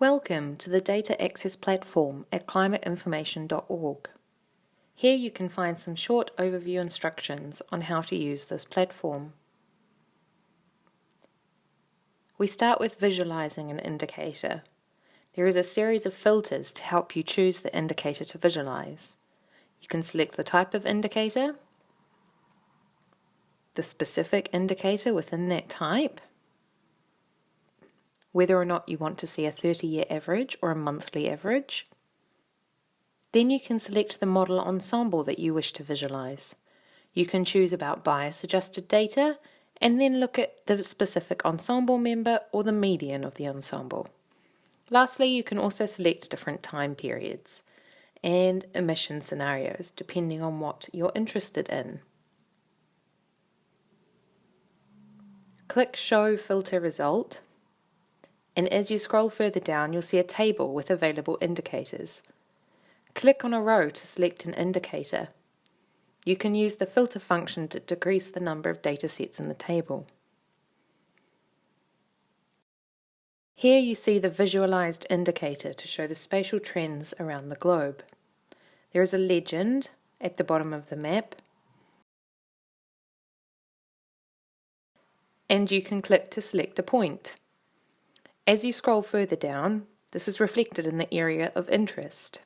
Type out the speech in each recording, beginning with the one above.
Welcome to the Data Access Platform at climateinformation.org. Here you can find some short overview instructions on how to use this platform. We start with visualizing an indicator. There is a series of filters to help you choose the indicator to visualize. You can select the type of indicator, the specific indicator within that type, whether or not you want to see a 30-year average or a monthly average. Then you can select the model ensemble that you wish to visualize. You can choose about bias adjusted data and then look at the specific ensemble member or the median of the ensemble. Lastly, you can also select different time periods and emission scenarios depending on what you're interested in. Click Show Filter Result and as you scroll further down you'll see a table with available indicators. Click on a row to select an indicator. You can use the filter function to decrease the number of datasets in the table. Here you see the visualized indicator to show the spatial trends around the globe. There is a legend at the bottom of the map and you can click to select a point. As you scroll further down, this is reflected in the area of interest.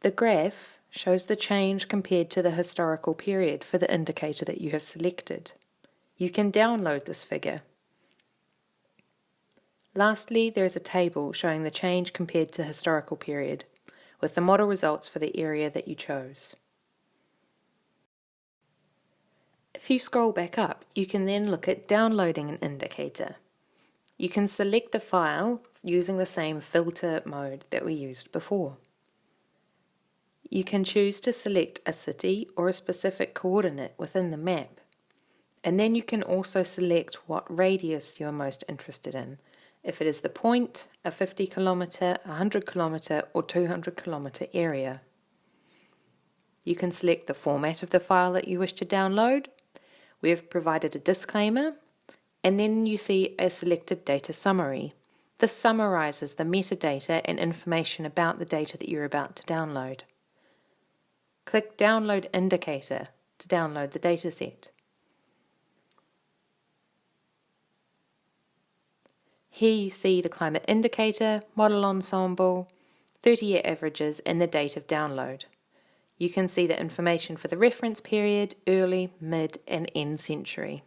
The graph shows the change compared to the historical period for the indicator that you have selected. You can download this figure. Lastly, there is a table showing the change compared to historical period, with the model results for the area that you chose. If you scroll back up, you can then look at downloading an indicator. You can select the file using the same filter mode that we used before. You can choose to select a city or a specific coordinate within the map. And then you can also select what radius you are most interested in, if it is the point, a 50 kilometre, 100 kilometre or 200 kilometre area. You can select the format of the file that you wish to download. We have provided a disclaimer and then you see a selected data summary. This summarizes the metadata and information about the data that you're about to download. Click Download Indicator to download the dataset. Here you see the climate indicator, model ensemble, 30-year averages and the date of download. You can see the information for the reference period, early, mid and end century.